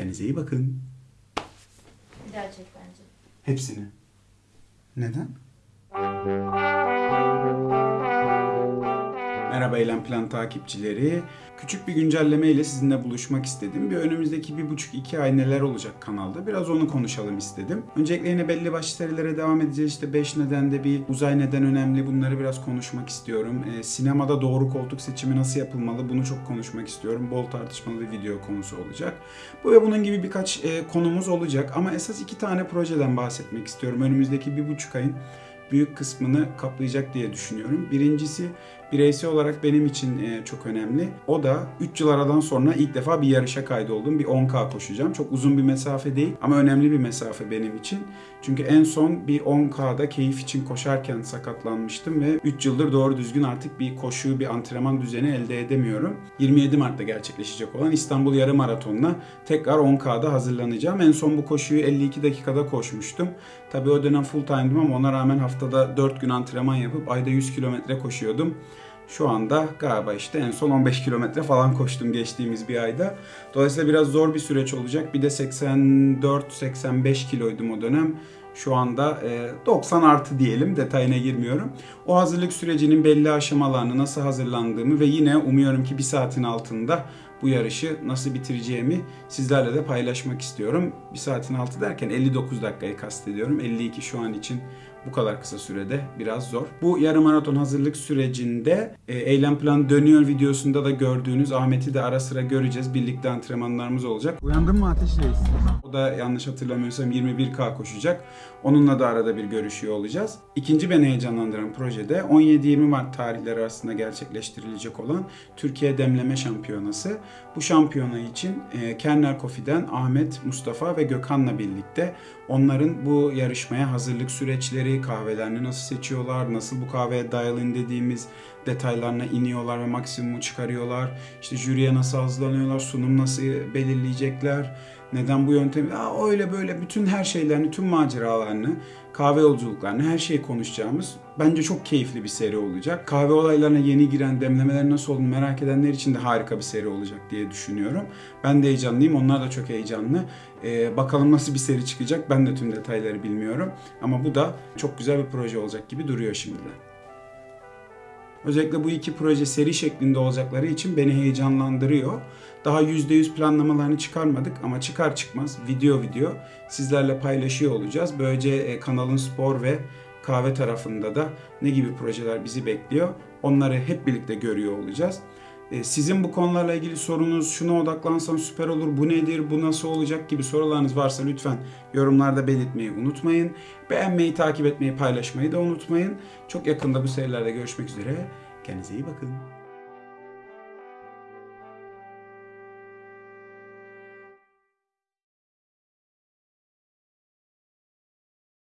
Kendinize iyi bakın. Bir daha çek bence. Hepsini. Neden? Merhaba Eylem Plan takipçileri. Küçük bir güncelleme ile sizinle buluşmak istedim. Bir önümüzdeki bir buçuk iki ay neler olacak kanalda. Biraz onu konuşalım istedim. Öncelikle yine belli başlı serilere devam edeceğiz. İşte 5 nedende bir uzay neden önemli. Bunları biraz konuşmak istiyorum. Ee, sinemada doğru koltuk seçimi nasıl yapılmalı? Bunu çok konuşmak istiyorum. Bol tartışmalı bir video konusu olacak. Bu ve bunun gibi birkaç e, konumuz olacak. Ama esas iki tane projeden bahsetmek istiyorum. Önümüzdeki bir buçuk ayın büyük kısmını kaplayacak diye düşünüyorum. Birincisi bireysel olarak benim için e, çok önemli. O da 3 yıl aradan sonra ilk defa bir yarışa kaydoldum. Bir 10K koşacağım. Çok uzun bir mesafe değil ama önemli bir mesafe benim için. Çünkü en son bir 10K'da keyif için koşarken sakatlanmıştım ve 3 yıldır doğru düzgün artık bir koşu, bir antrenman düzeni elde edemiyorum. 27 Mart'ta gerçekleşecek olan İstanbul Yarım Maratonu'na tekrar 10K'da hazırlanacağım. En son bu koşuyu 52 dakikada koşmuştum. Tabii o dönem full time'dım ama ona rağmen haftada 4 gün antrenman yapıp ayda 100 kilometre koşuyordum. Şu anda galiba işte en son 15 kilometre falan koştum geçtiğimiz bir ayda. Dolayısıyla biraz zor bir süreç olacak. Bir de 84-85 kiloydum o dönem. Şu anda e, 90 artı diyelim detayına girmiyorum. O hazırlık sürecinin belli aşamalarını nasıl hazırlandığımı ve yine umuyorum ki bir saatin altında bu yarışı nasıl bitireceğimi sizlerle de paylaşmak istiyorum. Bir saatin altı derken 59 dakikayı kastediyorum. 52 şu an için bu kadar kısa sürede biraz zor. Bu yarım maraton hazırlık sürecinde e, eylem planı dönüyor videosunda da gördüğünüz Ahmet'i de ara sıra göreceğiz. Birlikte antrenmanlarımız olacak. Uyandın mı Ateş Reis? O da yanlış hatırlamıyorsam 21K koşacak. Onunla da arada bir görüşüyor olacağız. İkinci beni heyecanlandıran projede 17-20 Mart tarihleri arasında gerçekleştirilecek olan Türkiye Demleme Şampiyonası. Bu şampiyona için e, Kernel Coffee'den Ahmet, Mustafa ve Gökhan'la birlikte onların bu yarışmaya hazırlık süreçleri, kahvelerini nasıl seçiyorlar, nasıl bu kahveye dial-in dediğimiz detaylarına iniyorlar ve maksimumu çıkarıyorlar. İşte jüriye nasıl hazırlanıyorlar, sunum nasıl belirleyecekler, neden bu yöntemi, Aa, öyle böyle bütün her şeylerini, tüm maceralarını, kahve yolculuklarını, her şeyi konuşacağımız bence çok keyifli bir seri olacak. Kahve olaylarına yeni giren, demlemeler nasıl olduğunu merak edenler için de harika bir seri olacak diye düşünüyorum. Ben de heyecanlıyım, onlar da çok heyecanlı. Ee, bakalım nasıl bir seri çıkacak, ben de tüm detayları bilmiyorum. Ama bu da çok güzel bir proje olacak gibi duruyor şimdiden. Özellikle bu iki proje seri şeklinde olacakları için beni heyecanlandırıyor. Daha %100 planlamalarını çıkarmadık ama çıkar çıkmaz video video sizlerle paylaşıyor olacağız. Böylece e, kanalın spor ve kahve tarafında da ne gibi projeler bizi bekliyor onları hep birlikte görüyor olacağız. E, Sizin bu konularla ilgili sorunuz, şuna odaklansam süper olur, bu nedir, bu nasıl olacak gibi sorularınız varsa lütfen yorumlarda belirtmeyi unutmayın. Beğenmeyi, takip etmeyi, paylaşmayı da unutmayın. Çok yakında bu serilerde görüşmek üzere. Kendinize iyi bakın.